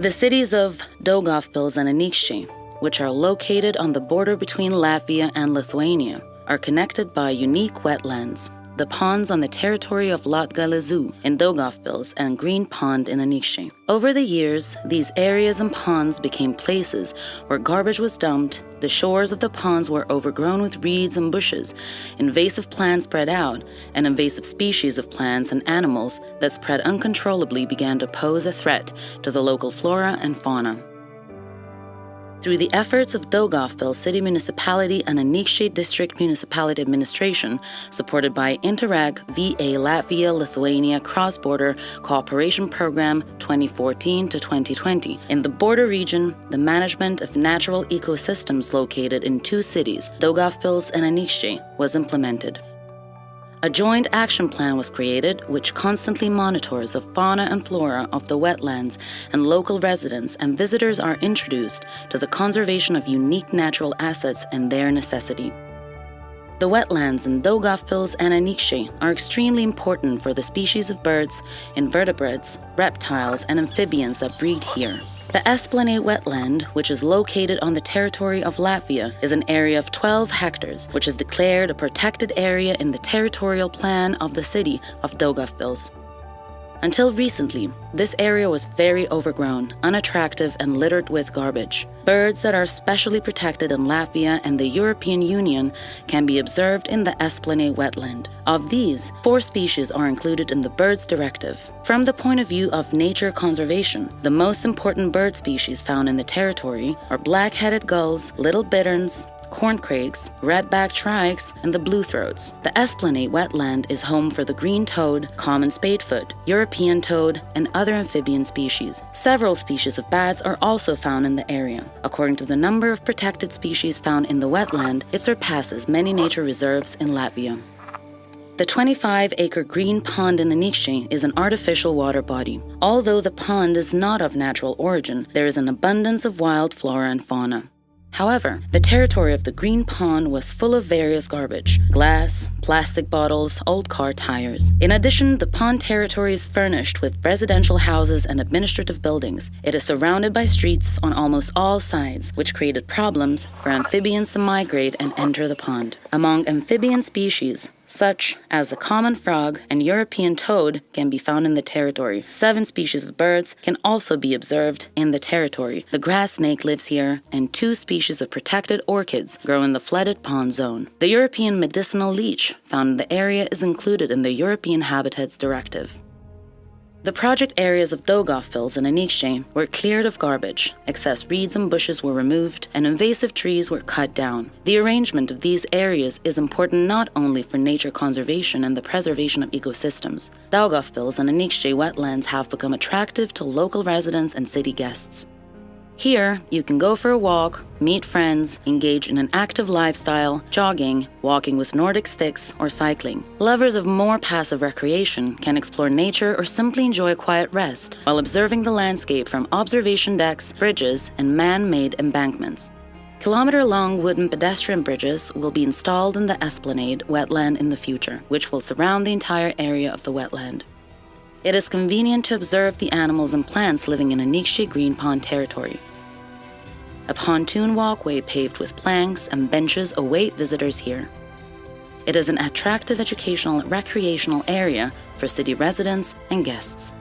The cities of Daugavpils and Anykščiai, which are located on the border between Latvia and Lithuania, are connected by unique wetlands the ponds on the territory of Latgale Zoo in Daugavpils and Green Pond in Anykščiai. Over the years, these areas and ponds became places where garbage was dumped, the shores of the ponds were overgrown with reeds and bushes, invasive plants spread out, and invasive species of plants and animals that spread uncontrollably began to pose a threat to the local flora and fauna. Through the efforts of Daugavpils City Municipality and Anykščiai District Municipality Administration, supported by Interreg VA Latvia Lithuania Cross Border Cooperation Program 2014 to 2020, in the border region, the management of natural ecosystems located in two cities, Daugavpils and Anykščiai, was implemented. A joint action plan was created which constantly monitors the fauna and flora of the wetlands and local residents and visitors are introduced to the conservation of unique natural assets and their necessity. The wetlands in Daugavpils and Anykščiai are extremely important for the species of birds, invertebrates, reptiles, and amphibians that breed here. The Esplanade wetland, which is located on the territory of Latvia, is an area of 12 hectares, which is declared a protected area in the territorial plan of the city of Daugavpils. Until recently, this area was very overgrown, unattractive, and littered with garbage. Birds that are specially protected in Latvia and the European Union can be observed in the Esplanade wetland. Of these, four species are included in the Birds Directive. From the point of view of nature conservation, the most important bird species found in the territory are black-headed gulls, little bitterns, corncrakes, red-backed shrikes, and the blue-throats. The Esplanade wetland is home for the green toad, common spadefoot, European toad, and other amphibian species. Several species of bats are also found in the area. According to the number of protected species found in the wetland, it surpasses many nature reserves in Latvia. The 25 acre green pond in the Anykščiai is an artificial water body. Although the pond is not of natural origin, there is an abundance of wild flora and fauna. However, the territory of the Green Pond was full of various garbage glass, plastic bottles, old car tires. In addition, the pond territory is furnished with residential houses and administrative buildings. It is surrounded by streets on almost all sides, which created problems for amphibians to migrate and enter the pond. Among amphibian species, such as the common frog and European toad, can be found in the territory. Seven species of birds can also be observed in the territory. The grass snake lives here, and two species of protected orchids grow in the flooded pond zone. The European medicinal leech found in the area is included in the European Habitats Directive. The project areas of Daugavpils and Anykščiai were cleared of garbage, excess reeds and bushes were removed, and invasive trees were cut down. The arrangement of these areas is important not only for nature conservation and the preservation of ecosystems. Daugavpils and Anykščiai wetlands have become attractive to local residents and city guests. Here, you can go for a walk, meet friends, engage in an active lifestyle, jogging, walking with Nordic sticks, or cycling. Lovers of more passive recreation can explore nature or simply enjoy a quiet rest while observing the landscape from observation decks, bridges, and man-made embankments. Kilometer-long wooden pedestrian bridges will be installed in the Esplanade wetland in the future, which will surround the entire area of the wetland. It is convenient to observe the animals and plants living in Anykščiai Green Pond territory. A pontoon walkway paved with planks and benches await visitors here. It is an attractive educational and recreational area for city residents and guests.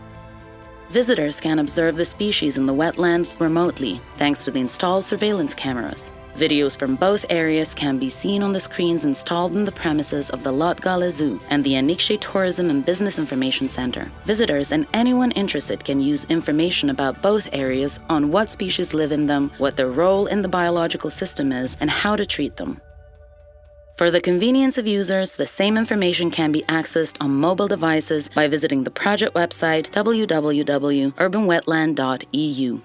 Visitors can observe the species in the wetlands remotely thanks to the installed surveillance cameras. Videos from both areas can be seen on the screens installed in the premises of the Latgale Zoo and the Anykščiai Tourism and Business Information Center. Visitors and anyone interested can use information about both areas on what species live in them, what their role in the biological system is, and how to treat them. For the convenience of users, the same information can be accessed on mobile devices by visiting the project website www.urbanwetland.eu.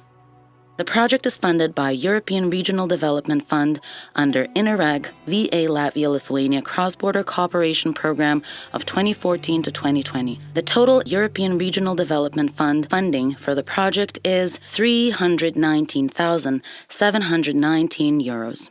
The project is funded by European Regional Development Fund under Interreg VA Latvia Lithuania Cross Border Cooperation Program of 2014 to 2020. The total European Regional Development Fund funding for the project is 319,719 euros.